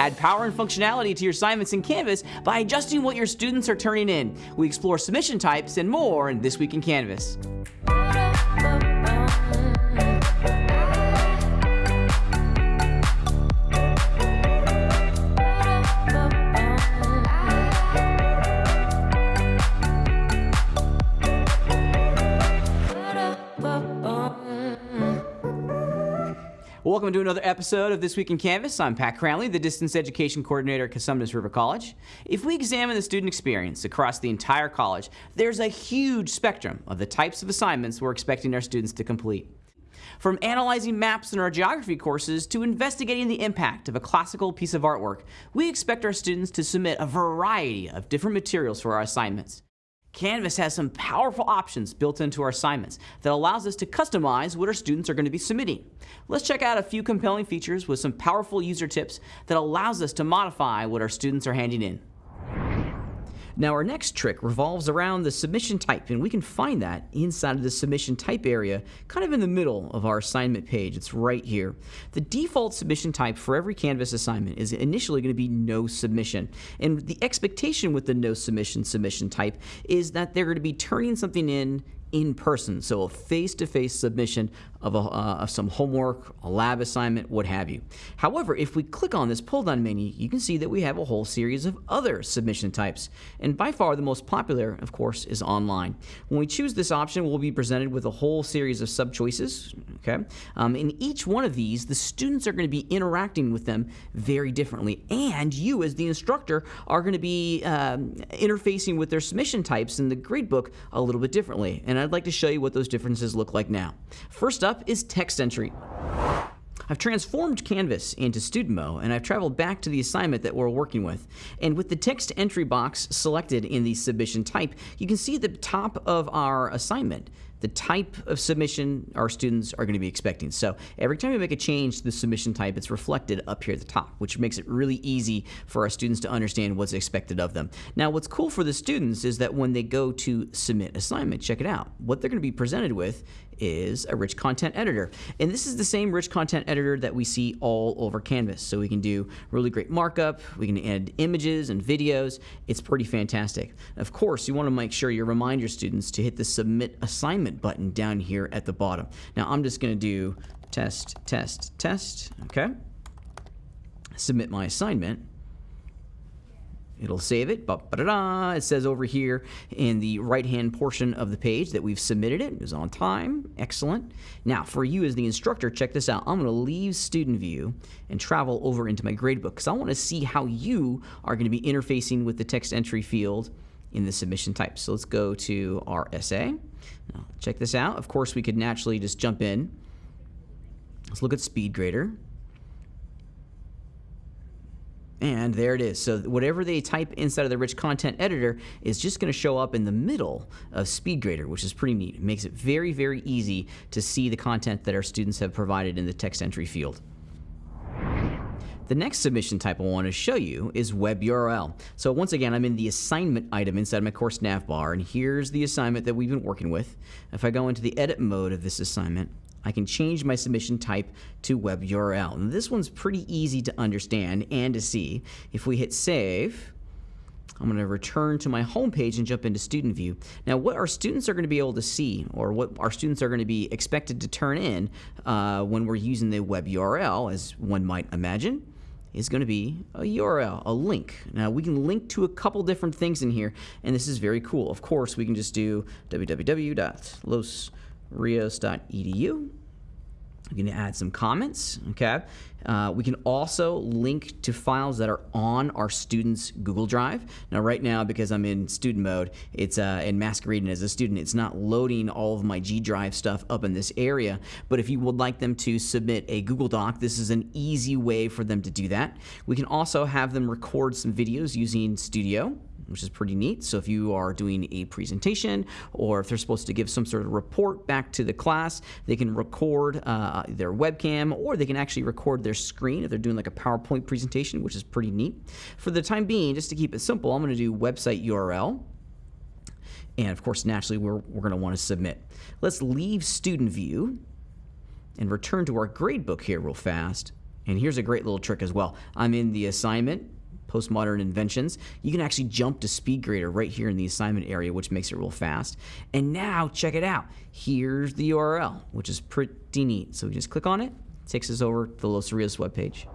Add power and functionality to your assignments in Canvas by adjusting what your students are turning in. We explore submission types and more in This Week in Canvas. Welcome to another episode of This Week in Canvas. I'm Pat Cranley, the Distance Education Coordinator at Cosumnes River College. If we examine the student experience across the entire college, there's a huge spectrum of the types of assignments we're expecting our students to complete. From analyzing maps in our geography courses to investigating the impact of a classical piece of artwork, we expect our students to submit a variety of different materials for our assignments. Canvas has some powerful options built into our assignments that allows us to customize what our students are going to be submitting. Let's check out a few compelling features with some powerful user tips that allows us to modify what our students are handing in. Now our next trick revolves around the submission type and we can find that inside of the submission type area kind of in the middle of our assignment page. It's right here. The default submission type for every Canvas assignment is initially going to be no submission and the expectation with the no submission submission type is that they're going to be turning something in in person, so a face-to-face submission of, a, uh, of some homework, a lab assignment, what have you. However, if we click on this pull-down menu, you can see that we have a whole series of other submission types. And by far the most popular, of course, is online. When we choose this option, we'll be presented with a whole series of sub-choices. Okay? Um, in each one of these, the students are going to be interacting with them very differently. And you, as the instructor, are going to be um, interfacing with their submission types in the gradebook a little bit differently. And I'd like to show you what those differences look like now. First up is text entry. I've transformed Canvas into student mode and I've traveled back to the assignment that we're working with. And with the text entry box selected in the submission type, you can see the top of our assignment the type of submission our students are going to be expecting. So every time we make a change to the submission type, it's reflected up here at the top, which makes it really easy for our students to understand what's expected of them. Now, what's cool for the students is that when they go to submit assignment, check it out. What they're going to be presented with is a rich content editor. And this is the same rich content editor that we see all over Canvas. So we can do really great markup, we can add images and videos. It's pretty fantastic. Of course, you want to make sure you remind your students to hit the submit assignment button down here at the bottom. Now I'm just going to do test, test, test, okay? Submit my assignment. It'll save it. Ba-ba-da-da. It says over here in the right-hand portion of the page that we've submitted it. It was on time. Excellent. Now, for you as the instructor, check this out. I'm going to leave Student View and travel over into my gradebook because I want to see how you are going to be interfacing with the text entry field in the submission type. So let's go to our essay. Now, check this out. Of course, we could naturally just jump in. Let's look at SpeedGrader. And there it is. So whatever they type inside of the rich content editor is just going to show up in the middle of SpeedGrader, which is pretty neat. It makes it very, very easy to see the content that our students have provided in the text entry field. The next submission type I want to show you is web URL. So once again, I'm in the assignment item inside of my course nav bar, and here's the assignment that we've been working with. If I go into the edit mode of this assignment, I can change my submission type to web URL. And this one's pretty easy to understand and to see. If we hit save, I'm going to return to my home page and jump into student view. Now what our students are going to be able to see or what our students are going to be expected to turn in uh, when we're using the web URL as one might imagine is going to be a URL, a link. Now we can link to a couple different things in here and this is very cool. Of course we can just do www.los rios.edu. We can add some comments, okay? Uh, we can also link to files that are on our students' Google Drive. Now, right now, because I'm in student mode, it's uh, in masquerading as a student, it's not loading all of my G Drive stuff up in this area. But if you would like them to submit a Google Doc, this is an easy way for them to do that. We can also have them record some videos using Studio which is pretty neat. So if you are doing a presentation or if they're supposed to give some sort of report back to the class, they can record uh, their webcam or they can actually record their screen if they're doing like a PowerPoint presentation, which is pretty neat. For the time being, just to keep it simple, I'm going to do website URL. And of course, naturally, we're, we're going to want to submit. Let's leave student view and return to our gradebook here real fast And here's a great little trick as well. I'm in the assignment, postmodern inventions. You can actually jump to SpeedGrader right here in the assignment area, which makes it real fast. And now, check it out. Here's the URL, which is pretty neat. So we just click on it, takes us over to the Los Rios webpage.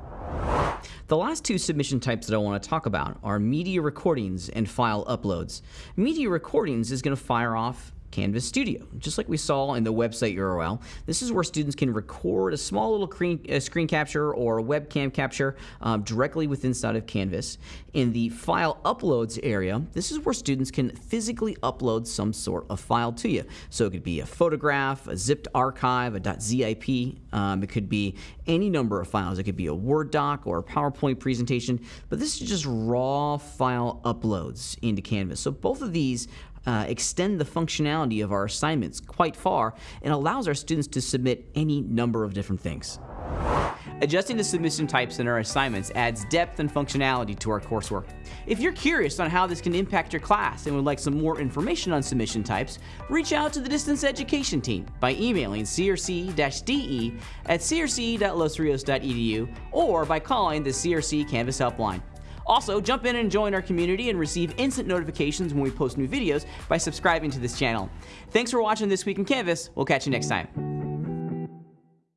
The last two submission types that I want to talk about are media recordings and file uploads. Media recordings is going to fire off Canvas Studio. Just like we saw in the website URL, this is where students can record a small little screen, uh, screen capture or a webcam capture um, directly within inside of Canvas. In the file uploads area, this is where students can physically upload some sort of file to you. So it could be a photograph, a zipped archive, a .zip. Um, it could be any number of files. It could be a Word doc or a PowerPoint presentation, but this is just raw file uploads into Canvas. So both of these uh, extend the functionality of our assignments quite far and allows our students to submit any number of different things. Adjusting the submission types in our assignments adds depth and functionality to our coursework. If you're curious on how this can impact your class and would like some more information on submission types, reach out to the distance education team by emailing crc-de at crc.losrios.edu or by calling the CRC Canvas Helpline. Also, jump in and join our community and receive instant notifications when we post new videos by subscribing to this channel. Thanks for watching This Week in Canvas. We'll catch you next time.